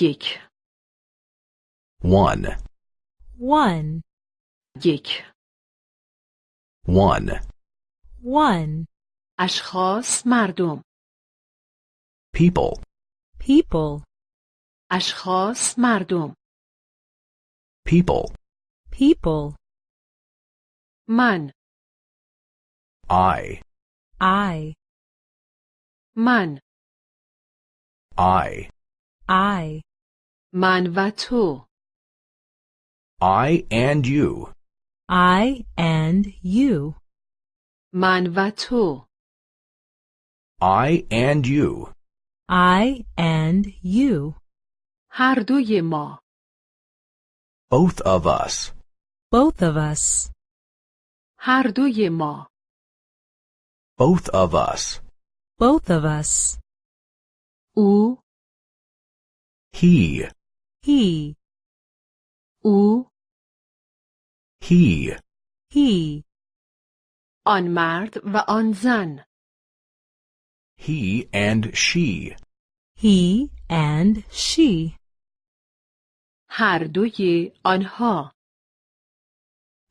یک one, one, یک one, one. اشخاص مردم people, People, اشخاص مردم people, people. من I, I, من I, I, من و تو I and you, I and you. من و تو I and you, I and you. هر دوی ما both of us, Both of us. هر دوی ما both of us, Both of us. او he, He, او he, آن he, مرد و آن زن he and she, he and she. هر دوی آنها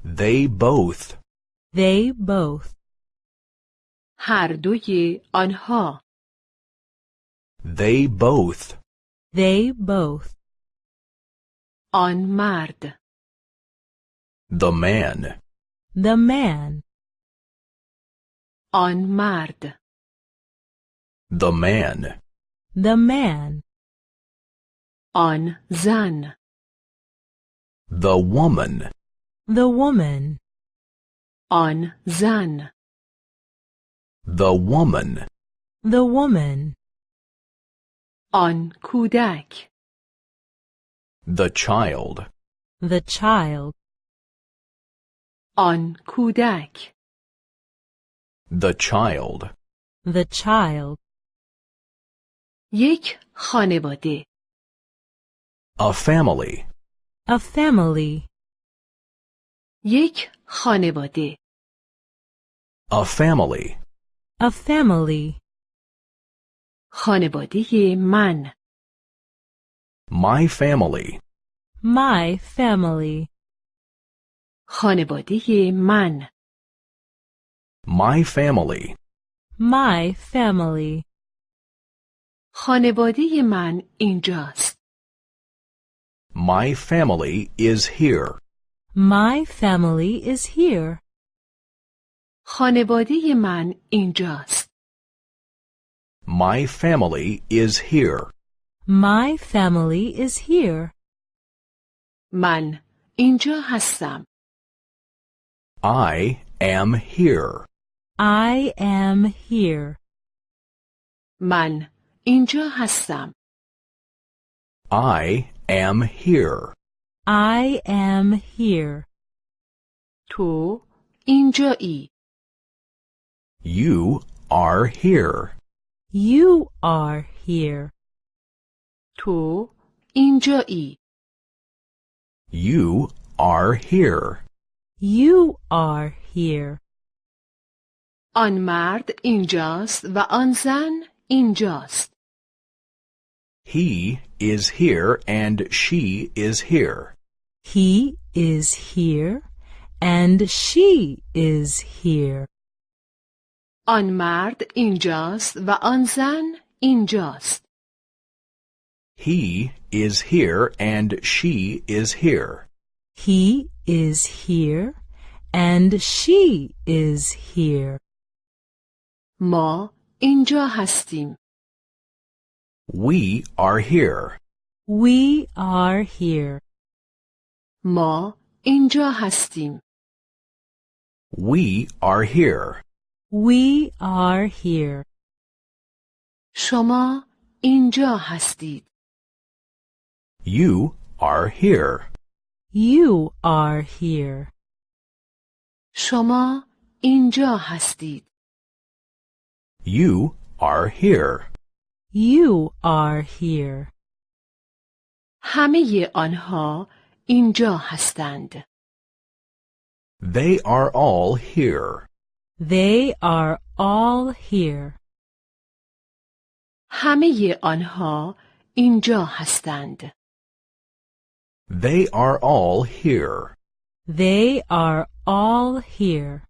they both, They both. هر دوی آنها they both, They both. On mard. The man. The man. On mard. The man. The man. On zan. The woman. The woman. On zan. The woman. The woman. آن کودک the child, The child. آن کودک the child, The child. یک خانواده a family, A family. یک خانواده a family, A family. خانواده من my family, My family. خانواده من my family, My family. خانواده من اینجاست my family is here, My family is here. خانواده من اینجاست my family is here, My family is here. من اینجا هستم I am here, I am here. من اینجا هستم I am here, I am here. تو اینجایی you are here, You are here. تو اینجایی you are here, You are here. آن مرد اینجاست و آن زن اینجاست he is here and she is here, He is here and she is here. آن مرد اینجاست و آن زن اینجاست he is here and she is here, He is here and she is here. ما اینجا هستیم we are here, We are here. ما اینجا هستیم we are here, We are here. شما اینجا هستید you are here, You are here. شما اینجا هستید you are here, You are here. همه آنها اینجا هستند they are all here, They are all here. همه آنها اینجا هستند. They are all here. They are all here.